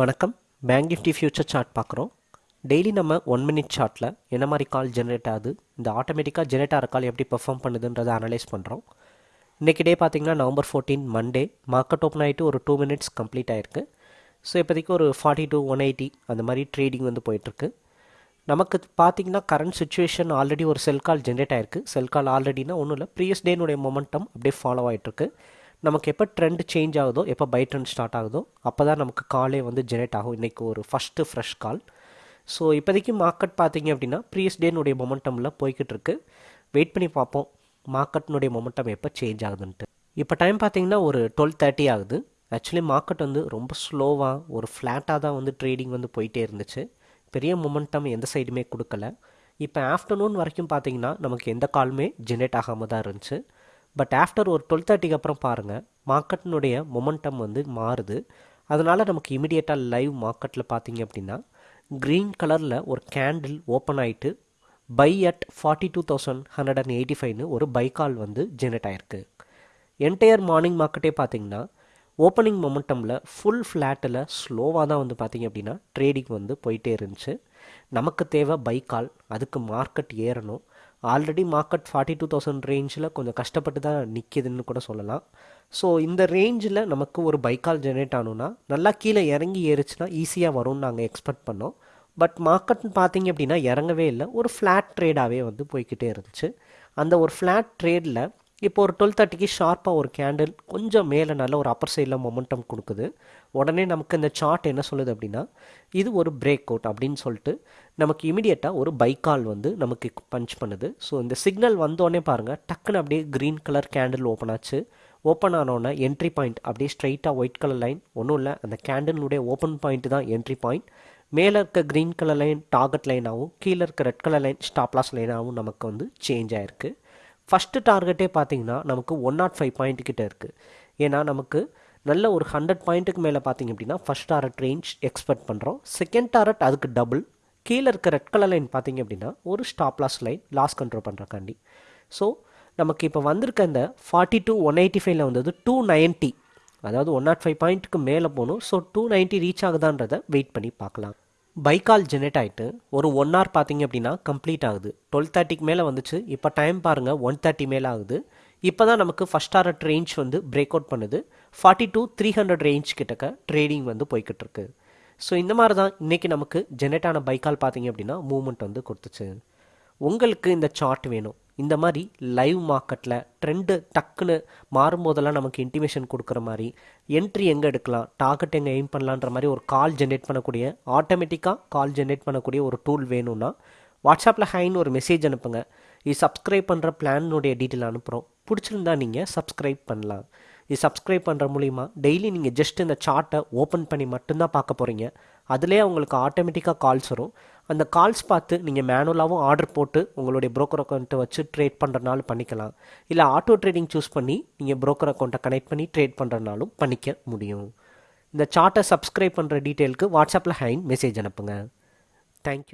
வணக்கம். Bank Nifty future chart பார்க்குறோம். Daily நம்ம ஒன் மினிட் சார்ட்டில் என்ன மாதிரி கால் ஜென்ரேட் ஆகுது? இந்த ஆட்டோமேட்டிக்காக ஜென்ரேட் ஆகிற கால் எப்படி பெர்ஃபார்ம் பண்ணுதுன்றதை அனலைஸ் பண்ணுறோம் இன்றைக்கி டே பார்த்திங்கன்னா November fourteen Monday market open ஆகிட்டு ஒரு டூ மினிட்ஸ் கம்ப்ளீட் ஆகிருக்கு ஸோ இப்போதைக்கு ஒரு ஃபார்ட்டி டூ ஒன் எயிட்டி அந்த மாதிரி ட்ரேடிங் வந்து போயிட்டுருக்கு. நமக்கு பார்த்தீங்கன்னா கரண்ட் சுச்சுவேஷன் ஆல்ரெடி ஒரு செல் கால் ஜென்ரேட் ஆயிருக்கு. செல் கால் ஆல்ரெடினா ஒன்றும் இல்லை. ப்ரீவியஸ் டேனுடைய மொமெண்டம் அப்படியே ஃபாலோ ஆகிட்டுருக்கு நமக்கு எப்போ ட்ரெண்ட் சேஞ்ச் ஆகுதோ எப்போ பை ட்ரெண்ட் ஸ்டார்ட் ஆகுதோ அப்போ தான் நமக்கு காலே வந்து ஜெனரேட் ஆகும். இன்றைக்கி ஒரு ஃபஸ்ட்டு ஃப்ரெஷ் கால் ஸோ இப்போதைக்கு மார்க்கெட் பார்த்தீங்க அப்படின்னா ப்ரீவியஸ் டேனுடைய மொமெண்டமில் போய்கிட்டு இருக்கு. வெயிட் பண்ணி பார்ப்போம். மார்க்கெட்னுடைய மொமெண்டம் எப்போ சேஞ்ச் ஆகுதுன்ட்டு. இப்போ டைம் பார்த்தீங்கன்னா ஒரு டுவெல் தேர்ட்டி ஆகுது. ஆக்சுவலி மார்க்கெட் வந்து ரொம்ப ஸ்லோவாக ஒரு ஃப்ளாட்டாக தான் வந்து ட்ரேடிங் வந்து போயிட்டே இருந்துச்சு. பெரிய மொமெண்டம் எந்த சைடுமே கொடுக்கல. இப்போ ஆஃப்டர்நூன் வரைக்கும் பார்த்தீங்கன்னா நமக்கு எந்த காலுமே ஜென்ரேட் ஆகாமல் தான் இருந்துச்சு. பட் ஆஃப்டர் ஒரு டுவெல் தேர்ட்டிக்கு அப்புறம் பாருங்கள் மார்க்கெட்டினுடைய மொமெண்டம் வந்து மாறுது. அதனால் நமக்கு இமிடியேட்டாக லைவ் மார்க்கெட்டில் பார்த்தீங்க அப்படின்னா க்ரீன் கலரில் ஒரு கேண்டில் ஓப்பன் ஆகிட்டு buy at forty two thousand hundred and eighty ஃபைவ்னு ஒரு பை கால் வந்து ஜெனரேட் ஆகிருக்கு என்டையர் மார்னிங் மார்க்கெட்டே பார்த்தீங்கன்னா ஓப்பனிங் மொமெண்டமில் ஃபுல் ஃப்ளாட்டில் ஸ்லோவாக தான் வந்து பார்த்திங்க அப்படின்னா ட்ரேடிங் வந்து போயிட்டே இருந்துச்சு. நமக்கு தேவை பை கால் அதுக்கு மார்க்கெட் ஏறணும். Already market forty two thousand ரேஞ்சில் கொஞ்சம் கஷ்டப்பட்டு தான் நிற்கிதுன்னு கூட சொல்லலாம். ஸோ இந்த ரேஞ்சில் நமக்கு ஒரு பைக்கால் ஜெனரேட் ஆகணுன்னா நல்லா கீழே இறங்கி ஏறிச்சுன்னா ஈஸியாக வரும்னு நாங்கள் எக்ஸ்பெக்ட் பண்ணோம். பட் மார்க்கெட்னு பார்த்தீங்க அப்படின்னா இறங்கவே இல்லை. ஒரு ஃப்ளாட் ட்ரேடாகவே வந்து போய்கிட்டே இருந்துச்சு. அந்த ஒரு ஃப்ளாட் ட்ரேடில் இப்போ ஒரு டுவெல் தேர்ட்டிக்கு ஷார்ப்பாக ஒரு கேண்டில் கொஞ்சம் மேலே நல்ல ஒரு அப்பர் சைடில் மொமெண்டம் கொடுக்குது. உடனே நமக்கு இந்த சார்ட் என்ன சொல்லுது அப்படின்னா இது ஒரு பிரேக் அவுட் அப்படின்னு சொல்லிட்டு நமக்கு இமிடியேட்டாக ஒரு பைக்கால் வந்து நமக்கு பஞ்ச் பண்ணுது. ஸோ இந்த சிக்னல் வந்தோடனே பாருங்கள் டக்குன்னு அப்படியே க்ரீன் கலர் கேண்டில் ஓப்பன் ஆச்சு. ஓப்பன் ஆனோடனே என்ட்ரி பாயிண்ட் அப்படியே ஸ்ட்ரைட்டாக ஒயிட் கலர் லைன் ஒன்றும் இல்லை அந்த கேண்டிலுடைய ஓப்பன் பாயிண்ட் தான் என்ட்ரி பாயிண்ட் மேலே இருக்க க்ரீன் கலர் லைன் டார்கெட் லைனாகவும் கீழே இருக்க red colour line stop loss லைனாகவும் நமக்கு வந்து சேஞ்ச் ஆகிருக்கு ஃபஸ்ட்டு டார்கெட்டே பார்த்தீங்கன்னா நமக்கு ஒன் நாட் ஃபைவ் பாயிண்ட் கிட்டே இருக்குது ஏன்னா நமக்கு நல்ல ஒரு ஹண்ட்ரட் பாயிண்ட்டுக்கு மேலே பார்த்தீங்க அப்படின்னா ஃபஸ்ட் டாரட் ரேஞ்ச் எக்ஸ்பெக்ட் பண்ணுறோம் செகண்ட் டாரட் அதுக்கு டபுள் கீழே இருக்க ரெட் கலர் லைன் பார்த்தீங்க அப்படின்னா ஒரு stop loss line loss control பண்ணுறக்காண்டி so நமக்கு இப்போ வந்திருக்க இந்த ஃபார்ட்டி டூ ஒன் எயிட்டி ஃபைவ்ல வந்தது டூ நைன்ட்டி அதாவது ஒன் நாட் ஃபைவ் பாயிண்ட்டுக்கு மேலே போகணும். ஸோ டூ நைன்ட்டி ரீச் ஆகுதான்றதை வெயிட் பண்ணி பார்க்கலாம். பைக்கால் ஜெனரேட் ஆகிட்டு ஒரு ஒன் ஹவர் பார்த்தீங்க அப்படின்னா கம்ப்ளீட் ஆகுது. டுவெல் தேர்ட்டிக்கு மேலே வந்துச்சு. இப்போ டைம் பாருங்கள் ஒன் தேர்ட்டி மேலே ஆகுது. இப்போ தான் நமக்கு ஃபஸ்ட் டாரட் ரேஞ்ச் வந்து பிரேக் அவுட் பண்ணுது. Forty two three hundred range கிட்டக்க ட்ரேடிங் வந்து போய்கிட்டு இருக்கு ஸோ இந்த மாதிரி தான் இன்றைக்கி நமக்கு ஜெனரேட் ஆன பைக்கால் பார்த்தீங்க அப்படின்னா மூவ்மெண்ட் வந்து கொடுத்துச்சு. உங்களுக்கு இந்த சார்ட் வேணும். இந்த மாதிரி லைவ் மார்க்கெட்டில் ட்ரெண்டு டக்குன்னு மாறும்போதெல்லாம் நமக்கு இன்டிமேஷன் கொடுக்குற மாதிரி என்ட்ரி எங்கே எடுக்கலாம் டார்கெட் எங்கே எய்ம் பண்ணலான்ற மாதிரி ஒரு கால் ஜென்ரேட் பண்ணக்கூடிய ஆட்டோமேட்டிக்காக கால் ஜென்ரேட் பண்ணக்கூடிய ஒரு டூல் வேணும்னா வாட்ஸ்அப்பில் ஹைன்னு ஒரு மெசேஜ் அனுப்புங்க. இது சப்ஸ்கிரைப் பண்ணுற பிளானுடைய டீட்டெயில் அனுப்புகிறோம் பிடிச்சிருந்தா நீங்கள் சப்ஸ்கிரைப் பண்ணலாம். இது சப்ஸ்கிரைப் பண்ணுற மூலிமா டெய்லி நீங்கள் ஜஸ்ட் இந்த சார்ட்டை ஓப்பன் பண்ணி மட்டும்தான் பார்க்க போகிறீங்க அதிலே உங்களுக்கு ஆட்டோமேட்டிக்காக கால்ஸ் வரும். அந்த கால்ஸ் பார்த்து நீங்கள் மேனுவலாகவும் ஆர்டர் போட்டு உங்களுடைய ப்ரோக்கர் அக்கௌண்ட்டை வச்சு ட்ரேட் பண்ணுறனாலும் பண்ணிக்கலாம். இல்லை ஆட்டோ ட்ரேடிங் சூஸ் பண்ணி நீங்கள் ப்ரோக்கர் அக்கௌண்ட்டை கனெக்ட் பண்ணி ட்ரேட் பண்ணுறனாலும் பண்ணிக்க முடியும். இந்த சார்ட்டை சப்ஸ்கிரைப் பண்ணுற டீட்டெயிலுக்கு வாட்ஸ்அப்பில் ஹைன் மெசேஜ் அனுப்புங்க. தேங்க்யூ